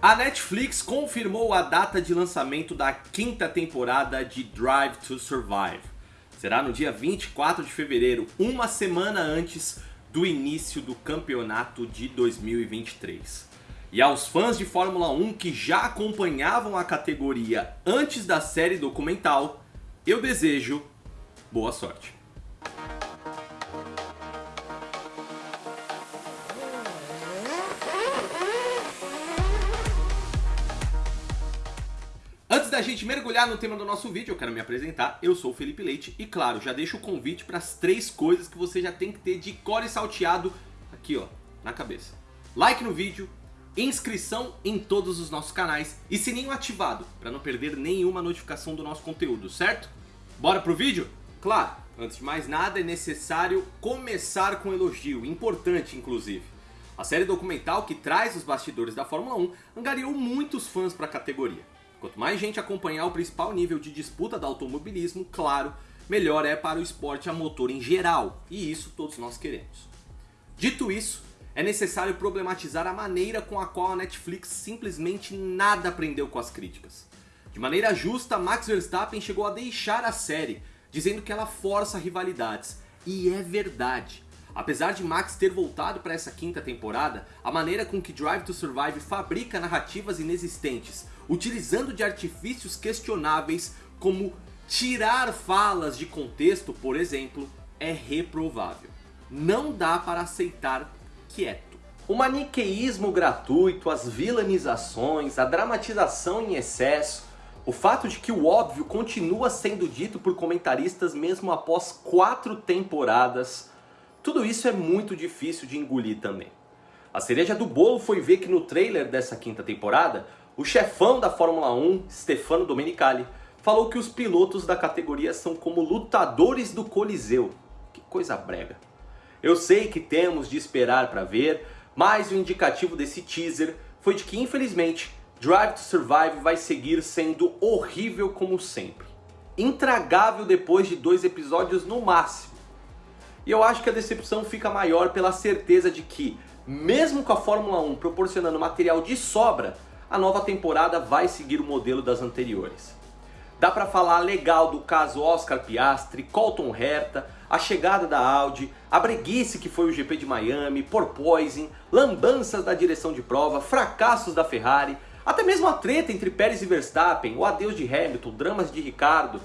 A Netflix confirmou a data de lançamento da quinta temporada de Drive to Survive. Será no dia 24 de fevereiro, uma semana antes do início do campeonato de 2023. E aos fãs de Fórmula 1 que já acompanhavam a categoria antes da série documental, eu desejo boa sorte. Da gente mergulhar no tema do nosso vídeo, eu quero me apresentar. Eu sou o Felipe Leite e claro, já deixo o convite para as três coisas que você já tem que ter de core salteado aqui ó, na cabeça. Like no vídeo, inscrição em todos os nossos canais e sininho ativado para não perder nenhuma notificação do nosso conteúdo, certo? Bora pro vídeo? Claro, antes de mais nada é necessário começar com um elogio, importante inclusive. A série documental que traz os bastidores da Fórmula 1 angariou muitos fãs para a categoria. Quanto mais gente acompanhar o principal nível de disputa do automobilismo, claro, melhor é para o esporte a motor em geral, e isso todos nós queremos. Dito isso, é necessário problematizar a maneira com a qual a Netflix simplesmente nada aprendeu com as críticas. De maneira justa, Max Verstappen chegou a deixar a série, dizendo que ela força rivalidades, e é verdade. Apesar de Max ter voltado para essa quinta temporada, a maneira com que Drive to Survive fabrica narrativas inexistentes, utilizando de artifícios questionáveis como tirar falas de contexto, por exemplo, é reprovável. Não dá para aceitar quieto. O maniqueísmo gratuito, as vilanizações, a dramatização em excesso, o fato de que o óbvio continua sendo dito por comentaristas mesmo após quatro temporadas, tudo isso é muito difícil de engolir também. A cereja do bolo foi ver que no trailer dessa quinta temporada, o chefão da Fórmula 1, Stefano Domenicali, falou que os pilotos da categoria são como lutadores do Coliseu. Que coisa brega. Eu sei que temos de esperar para ver, mas o indicativo desse teaser foi de que infelizmente Drive to Survive vai seguir sendo horrível como sempre. Intragável depois de dois episódios no máximo. E eu acho que a decepção fica maior pela certeza de que, mesmo com a Fórmula 1 proporcionando material de sobra, a nova temporada vai seguir o modelo das anteriores. Dá para falar legal do caso Oscar Piastri, Colton Herta, a chegada da Audi, a breguice que foi o GP de Miami, porpoising, lambanças da direção de prova, fracassos da Ferrari, até mesmo a treta entre Pérez e Verstappen, o adeus de Hamilton, dramas de Ricardo.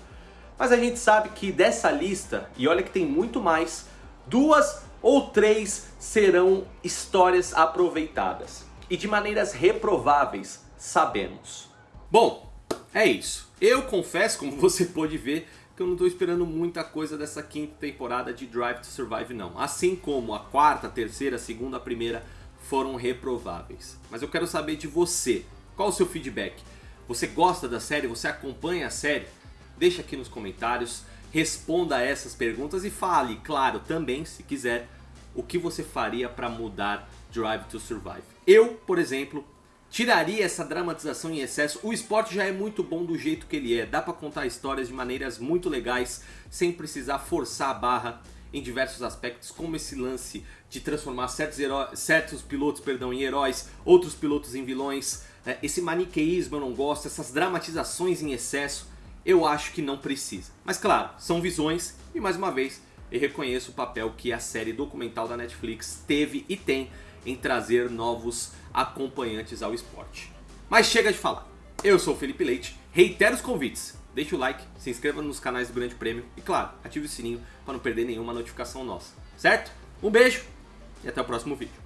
Mas a gente sabe que dessa lista, e olha que tem muito mais, duas ou três serão histórias aproveitadas e de maneiras reprováveis, sabemos. Bom, é isso. Eu confesso, como você pode ver, que eu não estou esperando muita coisa dessa quinta temporada de Drive to Survive não. Assim como a quarta, a terceira, segunda, primeira foram reprováveis. Mas eu quero saber de você. Qual o seu feedback? Você gosta da série? Você acompanha a série? Deixa aqui nos comentários, responda a essas perguntas e fale, claro, também, se quiser, o que você faria para mudar Drive to Survive. Eu, por exemplo, tiraria essa dramatização em excesso. O esporte já é muito bom do jeito que ele é. Dá para contar histórias de maneiras muito legais, sem precisar forçar a barra em diversos aspectos, como esse lance de transformar certos, certos pilotos perdão, em heróis, outros pilotos em vilões. Né? Esse maniqueísmo eu não gosto, essas dramatizações em excesso, eu acho que não precisa. Mas claro, são visões e mais uma vez eu reconheço o papel que a série documental da Netflix teve e tem em trazer novos acompanhantes ao esporte. Mas chega de falar. Eu sou o Felipe Leite, reitero os convites. Deixe o like, se inscreva nos canais do Grande Prêmio e claro, ative o sininho para não perder nenhuma notificação nossa. Certo? Um beijo e até o próximo vídeo.